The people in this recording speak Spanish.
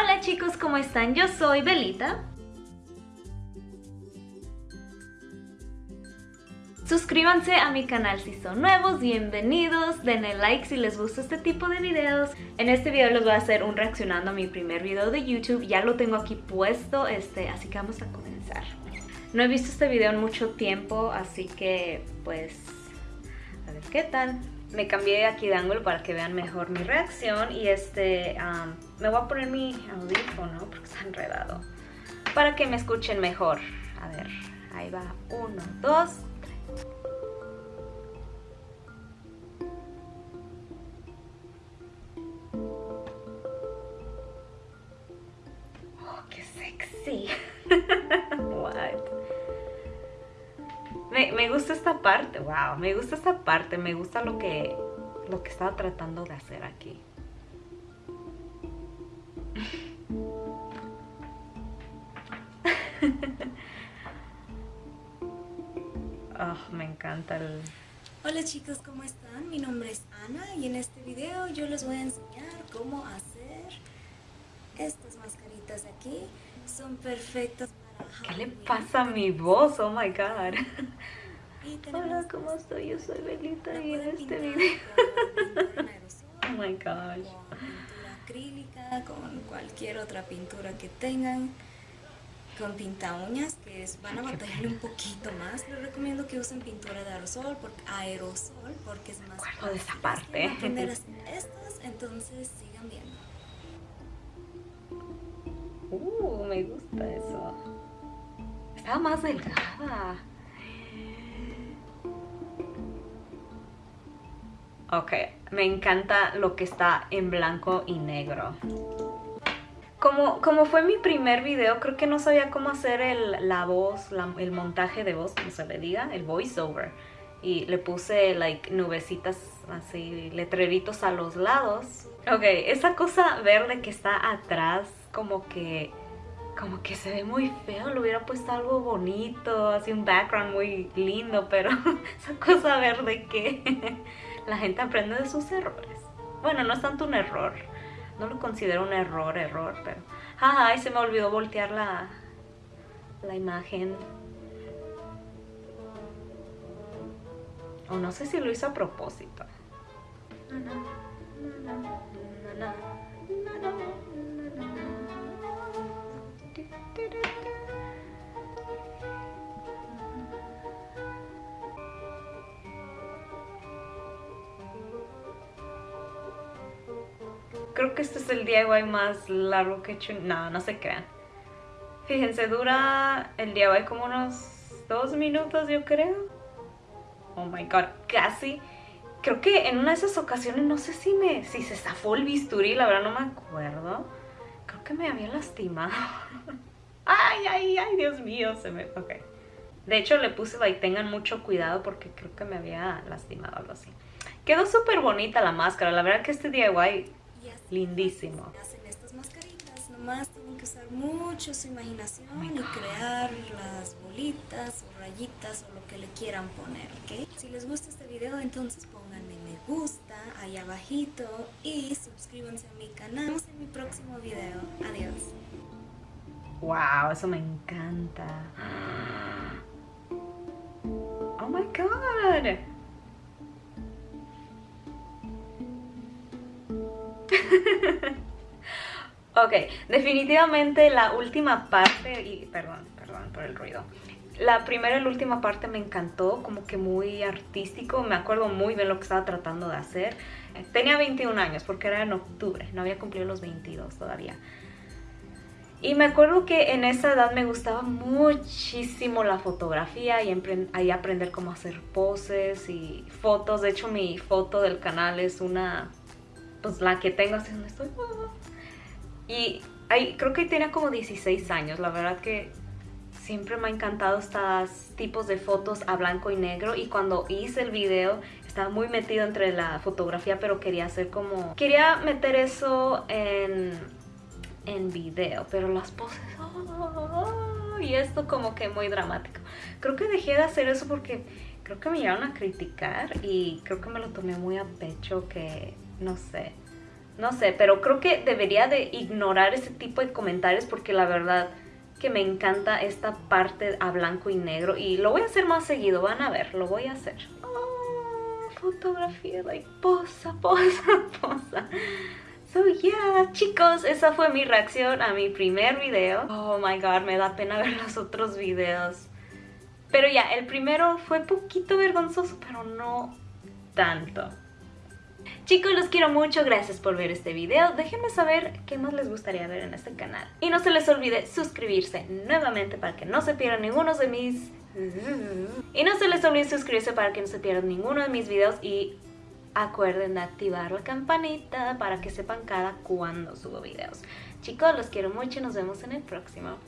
Hola chicos, ¿cómo están? Yo soy Belita. Suscríbanse a mi canal si son nuevos, bienvenidos, denle like si les gusta este tipo de videos. En este video les voy a hacer un reaccionando a mi primer video de YouTube, ya lo tengo aquí puesto, este, así que vamos a comenzar. No he visto este video en mucho tiempo, así que pues a ver qué tal. Me cambié aquí de ángulo para que vean mejor mi reacción y este, me voy a poner mi audífono porque está enredado para que me escuchen mejor. A ver, ahí va, uno, dos, tres. Oh, qué sexy. Me, gusta esta parte, wow, me gusta esta parte, me gusta lo que, lo que estaba tratando de hacer aquí. oh, me encanta el... Hola chicos, ¿cómo están? Mi nombre es Ana y en este video yo les voy a enseñar cómo hacer estas mascaritas aquí. Son perfectas ¿Qué le pasa a mi voz? Oh my god. Hola, ¿cómo estoy? Yo soy Belita y en este video. oh my gosh. Pintura acrílica, con cualquier otra pintura que tengan. Con pinta uñas, que es, van a batallarle un poquito más. Les recomiendo que usen pintura de aerosol, porque, aerosol, porque es más fácil. de esa parte. estas, entonces sigan viendo. Uh, me gusta eso más delgada. Ok, me encanta lo que está en blanco y negro. Como, como fue mi primer video, creo que no sabía cómo hacer el, la voz, el montaje de voz, como se le diga, el voiceover. Y le puse, like, nubecitas así, letreritos a los lados. Ok, esa cosa verde que está atrás, como que como que se ve muy feo, le hubiera puesto algo bonito, así un background muy lindo, pero esa cosa verde que la gente aprende de sus errores. Bueno, no es tanto un error, no lo considero un error, error, pero... Ay, se me olvidó voltear la, la imagen. O no sé si lo hizo a propósito. Creo que este es el DIY más largo que he hecho. No, no se crean. Fíjense, dura el DIY como unos dos minutos, yo creo. Oh my god, casi. Creo que en una de esas ocasiones, no sé si me si se zafó el bisturí, la verdad no me acuerdo. Creo que me había lastimado. ay, ay, ay, Dios mío, se me... Ok. De hecho, le puse, tengan mucho cuidado porque creo que me había lastimado algo así. Quedó súper bonita la máscara. La verdad que este DIY lindísimo. Hacen estas mascaritas, nomás tienen que usar mucho su imaginación oh y crear las bolitas o rayitas o lo que le quieran poner, ¿ok? Si les gusta este video, entonces pónganme me gusta ahí abajito y suscríbanse a mi canal. Nos vemos en mi próximo video. Adiós. Wow, eso me encanta. Oh my god. ok, definitivamente la última parte, y perdón, perdón por el ruido. La primera y la última parte me encantó, como que muy artístico, me acuerdo muy bien lo que estaba tratando de hacer. Tenía 21 años porque era en octubre, no había cumplido los 22 todavía. Y me acuerdo que en esa edad me gustaba muchísimo la fotografía y ahí aprender cómo hacer poses y fotos. De hecho, mi foto del canal es una pues la que tengo así donde estoy. Y ahí, creo que tenía como 16 años, la verdad que siempre me ha encantado estos tipos de fotos a blanco y negro y cuando hice el video estaba muy metido entre la fotografía pero quería hacer como... Quería meter eso en, en video, pero las poses... Oh, y esto como que muy dramático. Creo que dejé de hacer eso porque creo que me llegaron a criticar y creo que me lo tomé muy a pecho que no sé. no sé, pero creo que debería de ignorar ese tipo de comentarios porque la verdad que me encanta esta parte a blanco y negro y lo voy a hacer más seguido, van a ver, lo voy a hacer. Oh, fotografía, like, posa, posa, posa. So yeah, chicos, esa fue mi reacción a mi primer video. Oh my god, me da pena ver los otros videos. Pero ya, el primero fue poquito vergonzoso, pero no tanto. Chicos, los quiero mucho, gracias por ver este video. Déjenme saber qué más les gustaría ver en este canal. Y no se les olvide suscribirse nuevamente para que no se pierdan ninguno de mis... Y no se les olvide suscribirse para que no se pierdan ninguno de mis videos y acuerden de activar la campanita para que sepan cada cuando subo videos. Chicos, los quiero mucho y nos vemos en el próximo.